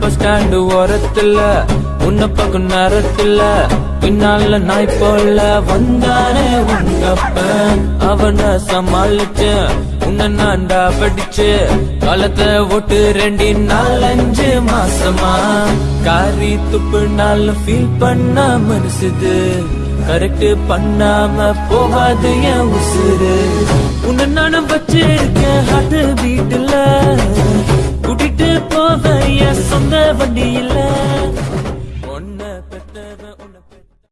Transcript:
Bus stand ஓரத்துல உன்ன பக்கம் நேரத்துல பின்னால நாய் போல வந்தானே உங்கப்ப அவனை சமாளிச்சு உன்னை நான்டா படிச்சு காலத்தை ஓட்டு ரெண்டு நாலஞ்சு மாசமா? காரி துப்பு நாள் ஃபீல் பண்ண மனசுது கரெக்ட் பண்ணாம போகாது என் உசுறு? உன்னை நானும் வச்சிருக்க வண்டி இல்ல ஒன்ன பெத்தத